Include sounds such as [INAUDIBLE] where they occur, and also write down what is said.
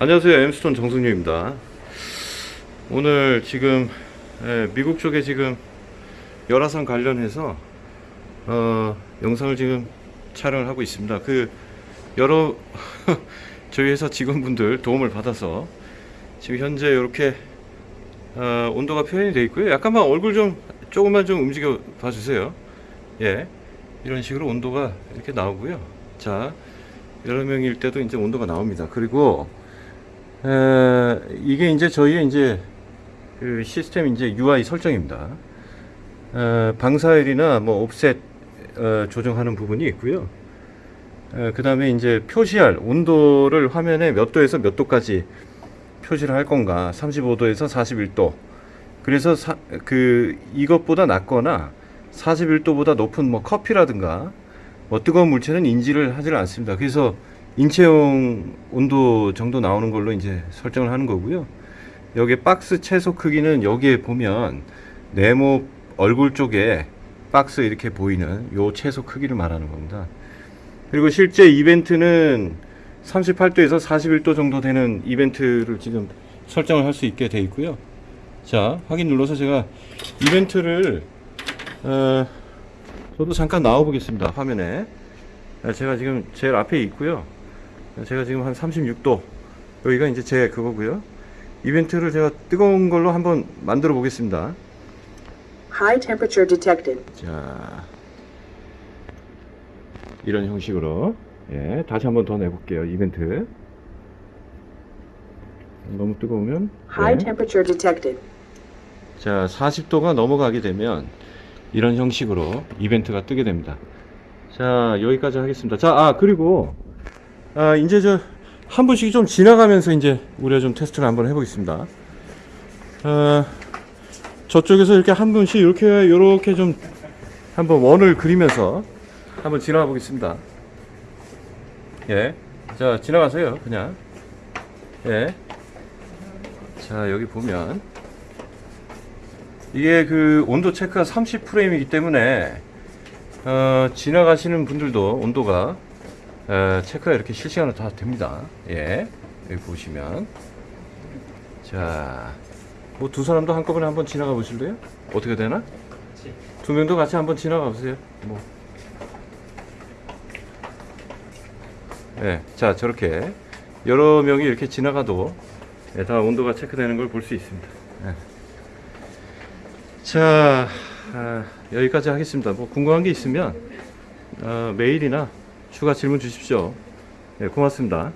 안녕하세요. 엠스톤 정승유입니다. 오늘 지금 예, 미국 쪽에 지금 열화상 관련해서 어, 영상을 지금 촬영을 하고 있습니다. 그 여러 [LAUGHS] 저희 회사 직원분들 도움을 받아서 지금 현재 이렇게 어, 온도가 표현이 되어 있고요. 약간만 얼굴 좀 조금만 좀 움직여 봐 주세요. 예. 이런 식으로 온도가 이렇게 나오고요. 자 여러 명일 때도 이제 온도가 나옵니다. 그리고 에, 이게 이제 저희의 이제 그 시스템 이제 UI 설정입니다. 에, 방사율이나 뭐 옵셋 어, 조정하는 부분이 있고요. 그 다음에 이제 표시할 온도를 화면에 몇 도에서 몇 도까지 표시를 할 건가 35도에서 41도 그래서 사, 그 이것보다 낮거나 41도보다 높은 뭐 커피라든가 뭐 뜨거운 물체는 인지를 하지를 않습니다. 그래서 인체용 온도 정도 나오는 걸로 이제 설정을 하는 거고요. 여기 박스 채소 크기는 여기에 보면 네모 얼굴 쪽에 박스 이렇게 보이는 요 채소 크기를 말하는 겁니다. 그리고 실제 이벤트는 38도에서 41도 정도 되는 이벤트를 지금 설정을 할 수 있게 돼 있고요. 자, 확인 눌러서 제가 이벤트를 어, 저도 잠깐 나와 보겠습니다. 화면에. 제가 지금 제일 앞에 있고요. 제가 지금 한 36도 여기가 이제 제 그거고요 이벤트를 제가 뜨거운 걸로 한번 만들어 보겠습니다 High temperature detected. 자 이런 형식으로 예 다시 한번 더 내볼게요 이벤트 너무 뜨거우면 High 네. temperature detected. 자 40도가 넘어가게 되면 이런 형식으로 이벤트가 뜨게 됩니다 자 여기까지 하겠습니다 자아 그리고 아 이제 저 한 분씩 좀 지나가면서 이제 우리가 좀 테스트를 한번 해보겠습니다. 어, 저쪽에서 이렇게 한 분씩 이렇게 이렇게 좀 한번 원을 그리면서 한번 지나가 보겠습니다. 예 자 지나가세요 그냥. 예 자 여기 보면. 이게 그 온도 체크가 30 프레임이기 때문에 어, 지나가시는 분들도 온도가 에, 체크가 이렇게 실시간으로 다 됩니다. 예, 여기 보시면 자, 뭐 두 사람도 한꺼번에 한번 지나가 보실래요? 어떻게 되나? 두 명도 같이 한번 지나가 보세요. 뭐. 예, 자 저렇게 여러 명이 이렇게 지나가도 예, 다 온도가 체크되는 걸 볼 수 있습니다. 예. 자 아, 여기까지 하겠습니다. 뭐 궁금한 게 있으면 어, 메일이나 추가 질문 주십시오. 네, 고맙습니다.